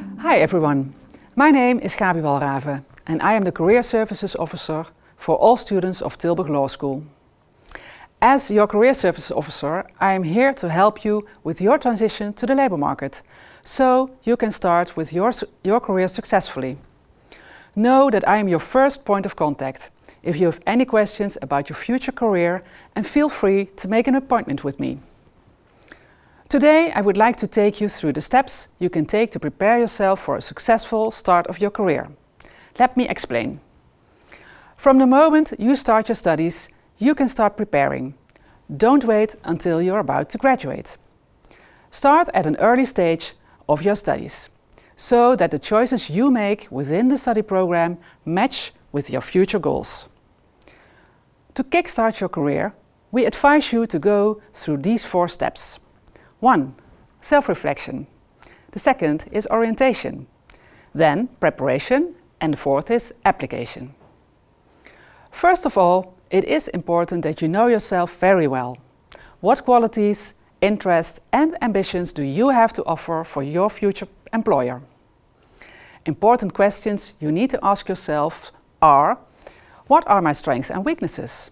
Hi everyone, my name is Gabi Walraven and I am the Career Services Officer for all students of Tilburg Law School. As your Career Services Officer, I am here to help you with your transition to the labour market, so you can start with your, your career successfully. Know that I am your first point of contact if you have any questions about your future career and feel free to make an appointment with me. Today I would like to take you through the steps you can take to prepare yourself for a successful start of your career. Let me explain. From the moment you start your studies, you can start preparing. Don't wait until you're about to graduate. Start at an early stage of your studies, so that the choices you make within the study program match with your future goals. To kickstart your career, we advise you to go through these four steps. One, self-reflection. The second is orientation. Then preparation and the fourth is application. First of all, it is important that you know yourself very well. What qualities, interests and ambitions do you have to offer for your future employer? Important questions you need to ask yourself are What are my strengths and weaknesses?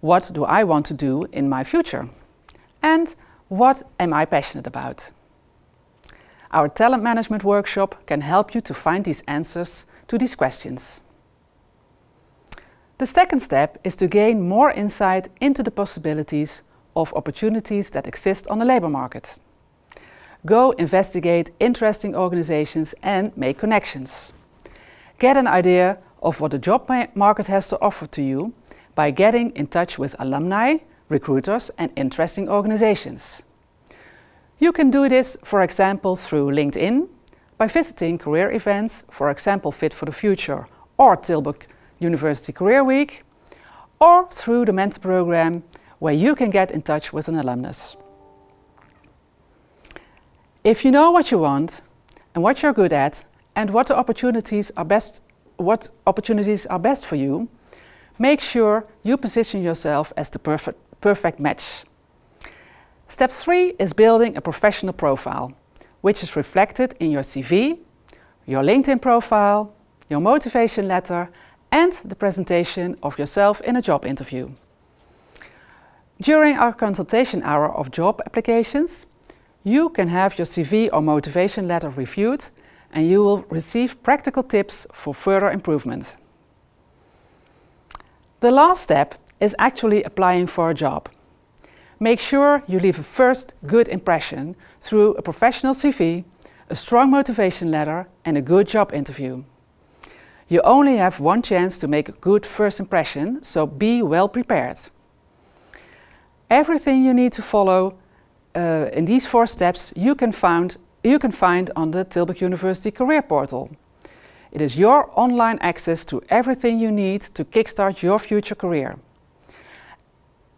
What do I want to do in my future? And what am I passionate about? Our talent management workshop can help you to find these answers to these questions. The second step is to gain more insight into the possibilities of opportunities that exist on the labour market. Go investigate interesting organizations and make connections. Get an idea of what the job market has to offer to you by getting in touch with alumni, recruiters and interesting organizations. You can do this, for example, through LinkedIn, by visiting career events, for example Fit for the Future or Tilburg University Career Week, or through the mentor program where you can get in touch with an alumnus. If you know what you want and what you're good at and what opportunities are best what opportunities are best for you, make sure you position yourself as the perfect perfect match. Step three is building a professional profile, which is reflected in your CV, your LinkedIn profile, your motivation letter and the presentation of yourself in a job interview. During our consultation hour of job applications, you can have your CV or motivation letter reviewed and you will receive practical tips for further improvement. The last step is actually applying for a job. Make sure you leave a first good impression through a professional CV, a strong motivation letter and a good job interview. You only have one chance to make a good first impression, so be well prepared. Everything you need to follow uh, in these four steps you can, find, you can find on the Tilburg University Career Portal. It is your online access to everything you need to kickstart your future career.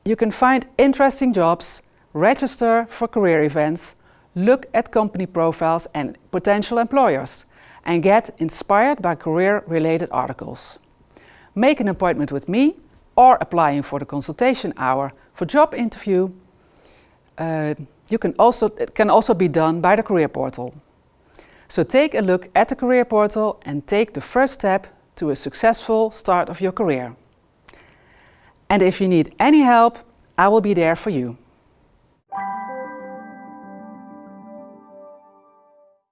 You can find interesting jobs, register for career events, look at company profiles and potential employers, and get inspired by career-related articles. Make an appointment with me or applying for the consultation hour for job interview. Uh, you can also, it can also be done by the career portal. So take a look at the career portal and take the first step to a successful start of your career. And if you need any help, I will be there for you.